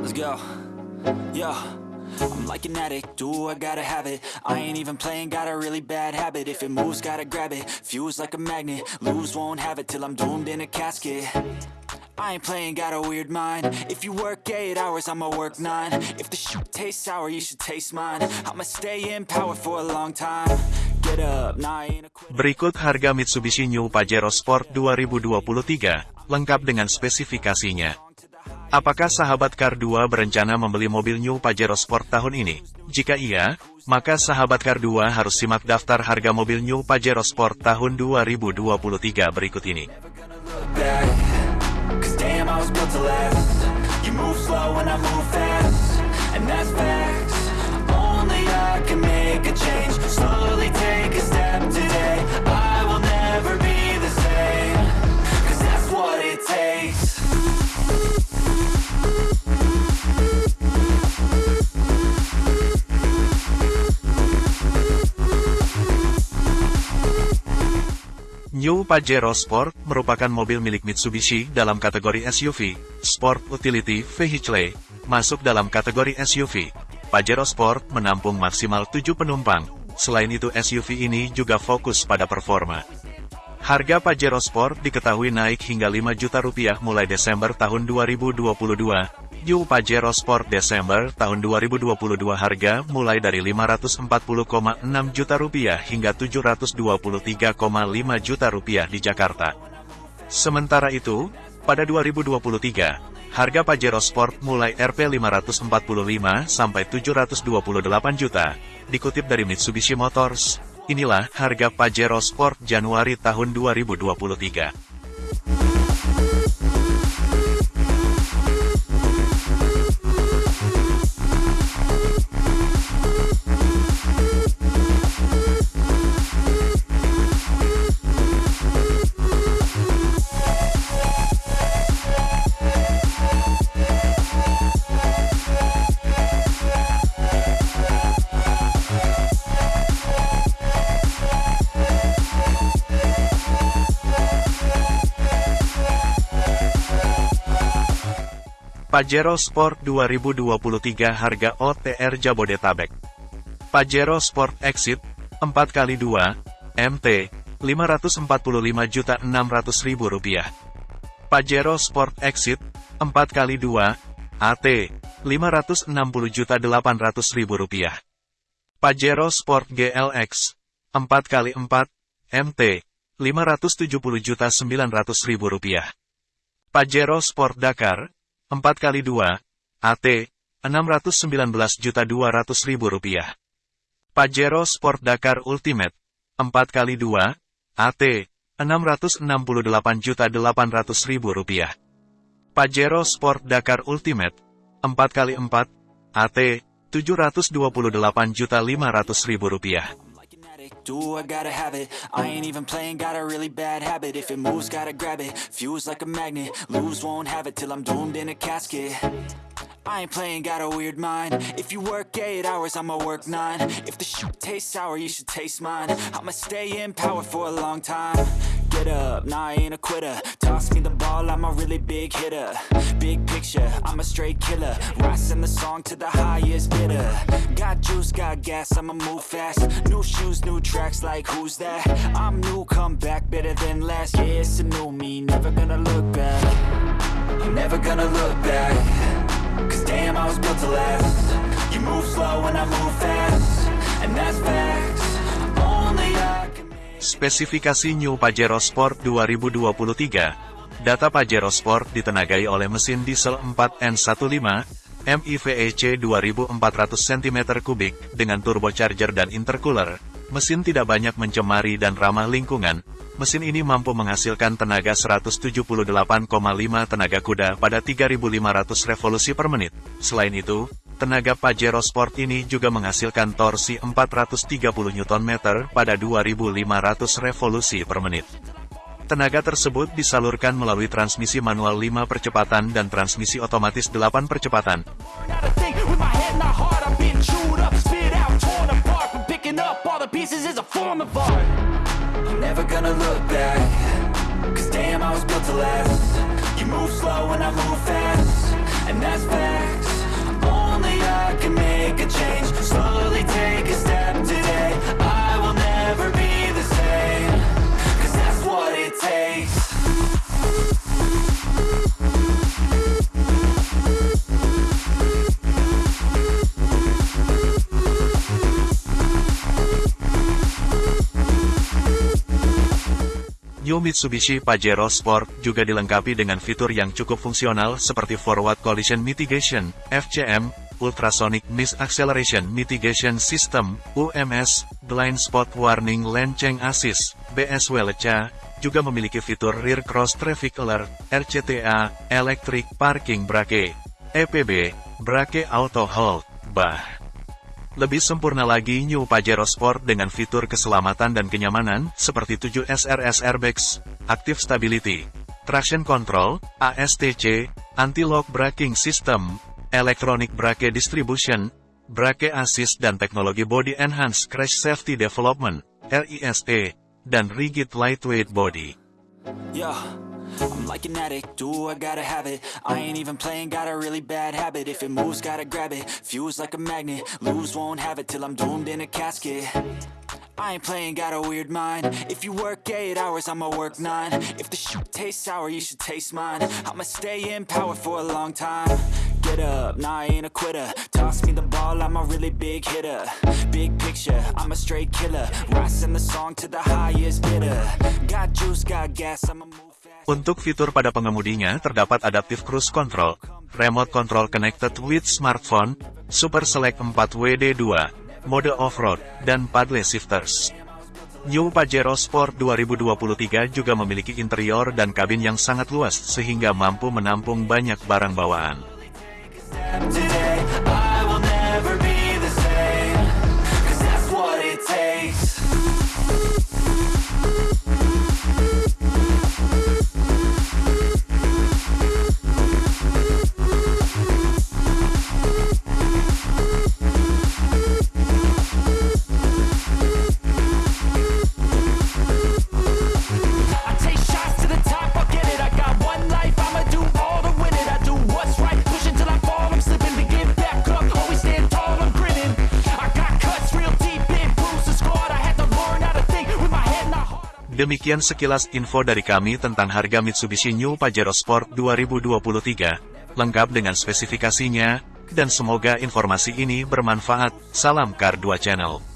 Let's go. I'm like an addict, do I gotta have it? I ain't even playing, got a really bad habit. If it moves, gotta grab it, fuse like a magnet. Lose, won't have it till I'm doomed in a casket. I ain't playing, got a weird mind. If you work 8 hours, I'ma work 9 If the shit tastes sour, you should taste mine. I'ma stay in power for a long time. Get up, nah Berikut harga Mitsubishi New Pajero Sport 2023, lengkap dengan spesifikasinya. Apakah sahabat Kar 2 berencana membeli mobil New Pajero Sport tahun ini? Jika iya, maka sahabat Kar 2 harus simak daftar harga mobil New Pajero Sport tahun 2023 berikut ini. New Pajero Sport merupakan mobil milik Mitsubishi dalam kategori SUV, Sport Utility Vehicle, masuk dalam kategori SUV. Pajero Sport menampung maksimal 7 penumpang, selain itu SUV ini juga fokus pada performa. Harga Pajero Sport diketahui naik hingga 5 juta rupiah mulai Desember tahun 2022. New Pajero Sport Desember tahun 2022 harga mulai dari 540,6 juta rupiah hingga 723,5 juta rupiah di Jakarta. Sementara itu, pada 2023, harga Pajero Sport mulai Rp 545 sampai 728 juta. Dikutip dari Mitsubishi Motors, inilah harga Pajero Sport Januari tahun 2023. Pajero Sport 2023 harga OTR Jabodetabek. Pajero Sport Exit 4x2 MT 545.600.000 rupiah. Pajero Sport Exit 4x2 AT 560.800.000 rupiah. Pajero Sport GLX 4x4 MT 570.900.000 rupiah. Pajero Sport Dakar 4x2, AT, 619.200.000 rupiah. Pajero Sport Dakar Ultimate, 4x2, AT, 668.800.000 rupiah. Pajero Sport Dakar Ultimate, 4x4, AT, 728.500.000 rupiah. like an addict, do I gotta have it? I ain't even playing, got a really bad habit. If it moves, gotta grab it, fuse like a magnet. Lose, won't have it till I'm doomed in a casket. I ain't playing, got a weird mind. If you work 8 hours, I'ma work 9 If the shit tastes sour, you should taste mine. I'ma stay in power for a long time. Get up, nah I ain't a quitter. Toss me the ball, I'm a really big hitter. Big picture, I'm a straight killer. Rising the song to the highest bidder. Got juice, got gas, I'ma move fast. New shoes, new tracks, like who's that? I'm new, come back, better than last Yeah, it's a new me, never gonna look back. Never gonna look back. Cause damn, I was built to last. You move slow and I move fast. And that's facts. Spesifikasi New Pajero Sport 2023. Data Pajero Sport ditenagai oleh mesin diesel 4N15, MIVEC 2400 cm3 dengan turbocharger dan intercooler. Mesin tidak banyak mencemari dan ramah lingkungan. Mesin ini mampu menghasilkan tenaga 178,5 tenaga kuda pada 3500 revolusi per menit. Selain itu, tenaga Pajero Sport ini juga menghasilkan torsi 430 Nm pada 2500 revolusi per menit. Tenaga tersebut disalurkan melalui transmisi manual 5 percepatan dan transmisi otomatis 8 percepatan. A and my heart. I've Mitsubishi Pajero Sport juga dilengkapi dengan fitur yang cukup fungsional seperti Forward Collision Mitigation, FCM, Ultrasonic Mist Acceleration Mitigation System, UMS, Blind Spot Warning Lane Change Assist, BSWLC, juga memiliki fitur Rear Cross Traffic Alert, RCTA, Electric Parking Brake, EPB, Brake Auto Hold, BAH. Lebih sempurna lagi New Pajero Sport dengan fitur keselamatan dan kenyamanan, seperti 7 SRS Airbags, Active Stability, Traction Control, ASTC, Anti-Lock Braking System, Electronic Brake Distribution, Brake Assist dan teknologi Body Enhanced Crash Safety Development, RISE, dan Rigid Lightweight Body. Yeah, I'm like an addict, do I gotta have it? I ain't even playing, got a really bad habit. If it moves, gotta grab it, fuse like a magnet Lose, won't have it till I'm doomed in a casket. I ain't playing, got a weird mind. If you work 8 hours, I'ma work 9 If the shit tastes sour, you should taste mine. I'ma stay in power for a long time. Get up, nah, I ain't a quitter. Toss me the ball, I'm a really big hitter. Big picture, I'm a straight killer. Rising the song to the highest bidder. Got juice, got gas, I'ma move Untuk fitur pada pengemudinya terdapat Adaptive Cruise Control, Remote Control Connected with Smartphone, Super Select 4WD2, mode off-road, dan paddle shifters. New Pajero Sport 2023 juga memiliki interior dan kabin yang sangat luas sehingga mampu menampung banyak barang bawaan. Demikian sekilas info dari kami tentang harga Mitsubishi New Pajero Sport 2023, lengkap dengan spesifikasinya, dan semoga informasi ini bermanfaat. Salam Kar 2 Channel.